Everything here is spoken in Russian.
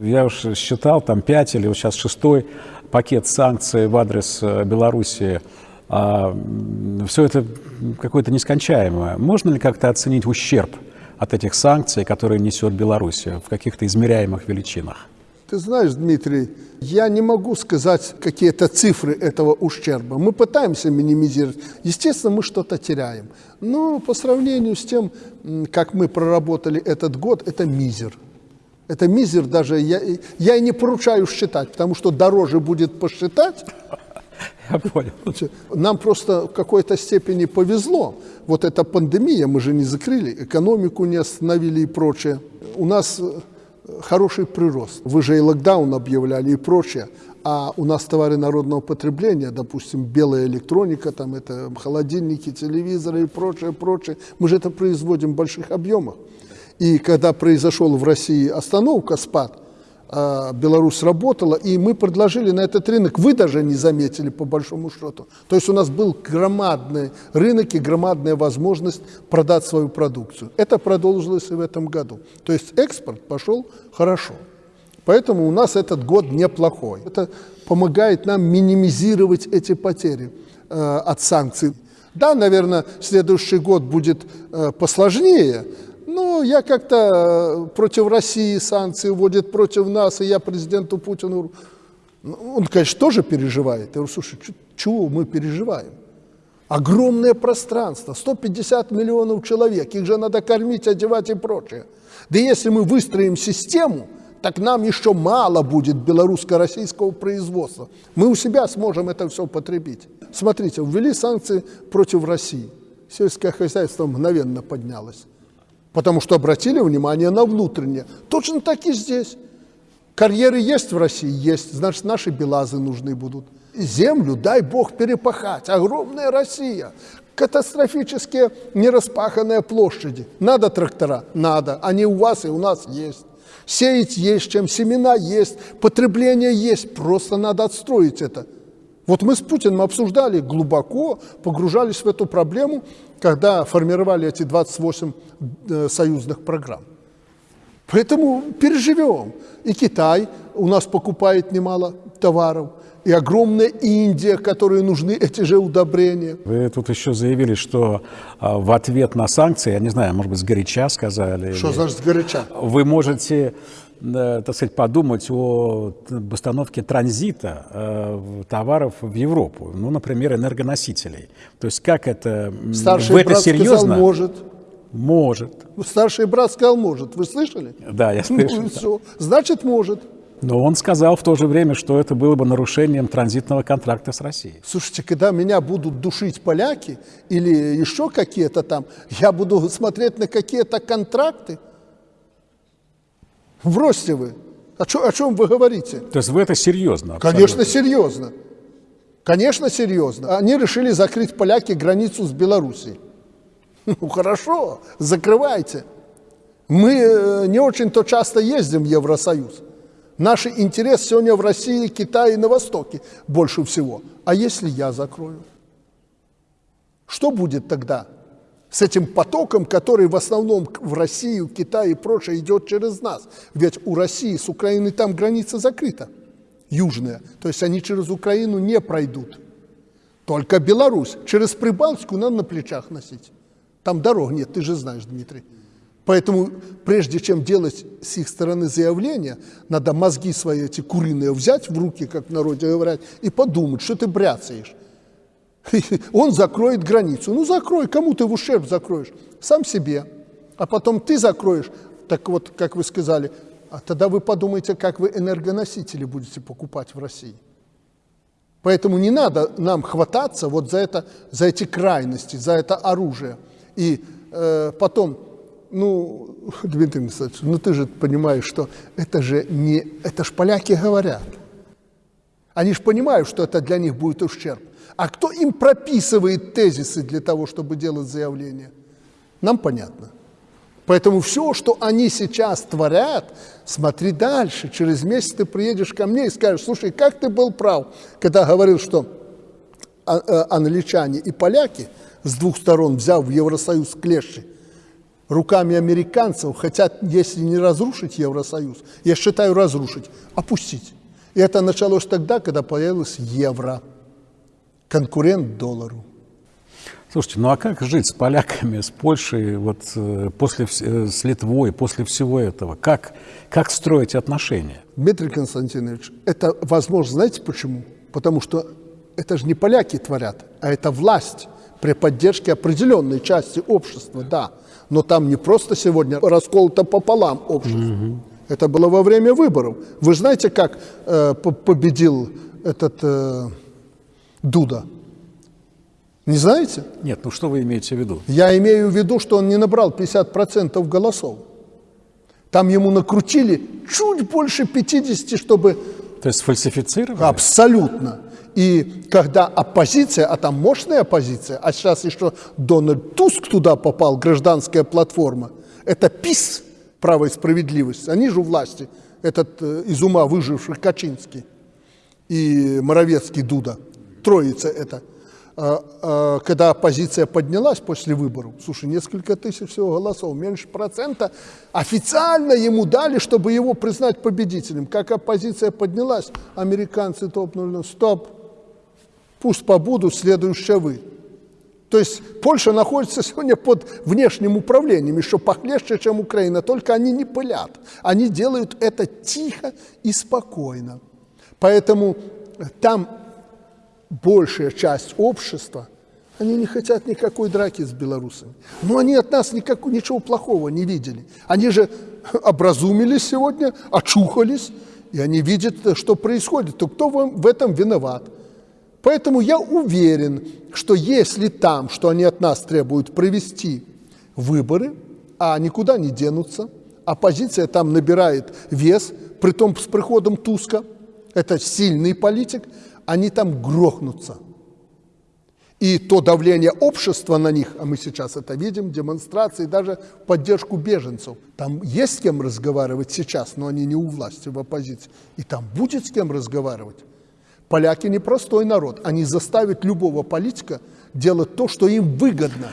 Я уж считал, там пять или вот сейчас шестой пакет санкций в адрес э, Белоруссии. А, все это какое-то нескончаемое. Можно ли как-то оценить ущерб от этих санкций, которые несет Белоруссия в каких-то измеряемых величинах? Ты знаешь, Дмитрий, я не могу сказать какие-то цифры этого ущерба. Мы пытаемся минимизировать. Естественно, мы что-то теряем. Но по сравнению с тем, как мы проработали этот год, это мизер. Это мизер даже, я, я и не поручаю считать, потому что дороже будет посчитать. Я понял. Нам просто в какой-то степени повезло. Вот эта пандемия, мы же не закрыли, экономику не остановили и прочее. У нас э, хороший прирост. Вы же и локдаун объявляли и прочее. А у нас товары народного потребления, допустим, белая электроника, там это холодильники, телевизоры и прочее, прочее. Мы же это производим в больших объемах. И когда произошел в России остановка, спад, а, Беларусь работала, и мы предложили на этот рынок, вы даже не заметили по большому счету. То есть у нас был громадный рынок и громадная возможность продать свою продукцию. Это продолжилось и в этом году. То есть экспорт пошел хорошо. Поэтому у нас этот год неплохой. Это помогает нам минимизировать эти потери э, от санкций. Да, наверное, следующий год будет э, посложнее, ну, я как-то э, против России санкции вводит против нас, и я президенту Путину... Ну, он, конечно, тоже переживает. Я говорю, слушай, чего мы переживаем? Огромное пространство, 150 миллионов человек, их же надо кормить, одевать и прочее. Да если мы выстроим систему, так нам еще мало будет белорусско-российского производства. Мы у себя сможем это все потребить. Смотрите, ввели санкции против России. Сельское хозяйство мгновенно поднялось потому что обратили внимание на внутреннее. Точно так и здесь. Карьеры есть в России? Есть. Значит, наши белазы нужны будут. Землю, дай Бог, перепахать. Огромная Россия. Катастрофические нераспаханные площади. Надо трактора? Надо. Они у вас и у нас есть. Сеять есть чем, семена есть, потребление есть. Просто надо отстроить это. Вот мы с Путиным обсуждали глубоко, погружались в эту проблему, когда формировали эти 28 э, союзных программ. Поэтому переживем. И Китай у нас покупает немало товаров, и огромная Индия, которой нужны эти же удобрения. Вы тут еще заявили, что а, в ответ на санкции, я не знаю, может быть, сгоряча сказали. Что или... значит сгоряча? Вы можете так сказать, подумать о постановке транзита э, товаров в Европу, ну, например, энергоносителей. То есть как это, Старший в это брат серьезно? Сказал, может. Может. Старший брат сказал, может. Вы слышали? Да, я слышал. Ну, все. Значит, может. Но он сказал в то же время, что это было бы нарушением транзитного контракта с Россией. Слушайте, когда меня будут душить поляки или еще какие-то там, я буду смотреть на какие-то контракты, Бросьте вы. О, чё, о чем вы говорите? То есть вы это серьезно? Абсолютно. Конечно, серьезно. Конечно, серьезно. Они решили закрыть поляки границу с Белоруссией. Ну хорошо, закрывайте. Мы э, не очень-то часто ездим в Евросоюз. Наш интерес сегодня в России, Китае и на Востоке больше всего. А если я закрою? Что будет тогда? С этим потоком, который в основном в Россию, Китай и прочее идет через нас. Ведь у России с Украиной там граница закрыта, южная. То есть они через Украину не пройдут. Только Беларусь. Через Прибалтику надо на плечах носить. Там дорог нет, ты же знаешь, Дмитрий. Поэтому прежде чем делать с их стороны заявление, надо мозги свои эти куриные взять в руки, как в народе говорят, и подумать, что ты бряцаешь. Он закроет границу. Ну, закрой, кому ты в ущерб закроешь? Сам себе. А потом ты закроешь, так вот, как вы сказали, а тогда вы подумайте, как вы энергоносители будете покупать в России. Поэтому не надо нам хвататься вот за, это, за эти крайности, за это оружие. И э, потом, ну, Дмитрий Александрович, ну ты же понимаешь, что это же не, это ж поляки говорят. Они же понимают, что это для них будет ущерб. А кто им прописывает тезисы для того, чтобы делать заявление? Нам понятно. Поэтому все, что они сейчас творят, смотри дальше. Через месяц ты приедешь ко мне и скажешь, слушай, как ты был прав, когда говорил, что а, э, англичане и поляки с двух сторон, взяв в Евросоюз клещи, руками американцев хотят, если не разрушить Евросоюз, я считаю разрушить, опустить. И это началось тогда, когда появилось евро, конкурент доллару. Слушайте, ну а как жить с поляками, с Польшей, вот э, после, э, с Литвой, после всего этого? Как, как строить отношения? Дмитрий Константинович, это возможно, знаете почему? Потому что это же не поляки творят, а это власть при поддержке определенной части общества, да. Но там не просто сегодня расколото пополам общество. Угу. Это было во время выборов. Вы знаете, как э, победил этот э, Дуда? Не знаете? Нет, ну что вы имеете в виду? Я имею в виду, что он не набрал 50% голосов. Там ему накрутили чуть больше 50, чтобы... То есть фальсифицировали? Абсолютно. И когда оппозиция, а там мощная оппозиция, а сейчас еще Дональд Туск туда попал, гражданская платформа, это ПИС, право и справедливость, они же у власти, этот э, из ума выживший Качинский и Моровецкий Дуда, троица это – а, а, когда оппозиция поднялась после выборов, слушай, несколько тысяч всего голосов, меньше процента, официально ему дали, чтобы его признать победителем. Как оппозиция поднялась, американцы топнули, стоп, пусть побудут, следующие вы. То есть Польша находится сегодня под внешним управлением, еще похлеще, чем Украина, только они не пылят. Они делают это тихо и спокойно. Поэтому там большая часть общества, они не хотят никакой драки с белорусами. Но они от нас никак, ничего плохого не видели. Они же образумились сегодня, очухались, и они видят, что происходит. То кто в этом виноват? Поэтому я уверен, что если там, что они от нас требуют провести выборы, а никуда не денутся, оппозиция там набирает вес, при том с приходом Туска, это сильный политик, они там грохнутся. И то давление общества на них, а мы сейчас это видим, демонстрации, даже поддержку беженцев. Там есть с кем разговаривать сейчас, но они не у власти, в оппозиции. И там будет с кем разговаривать. Поляки непростой народ. Они заставят любого политика делать то, что им выгодно.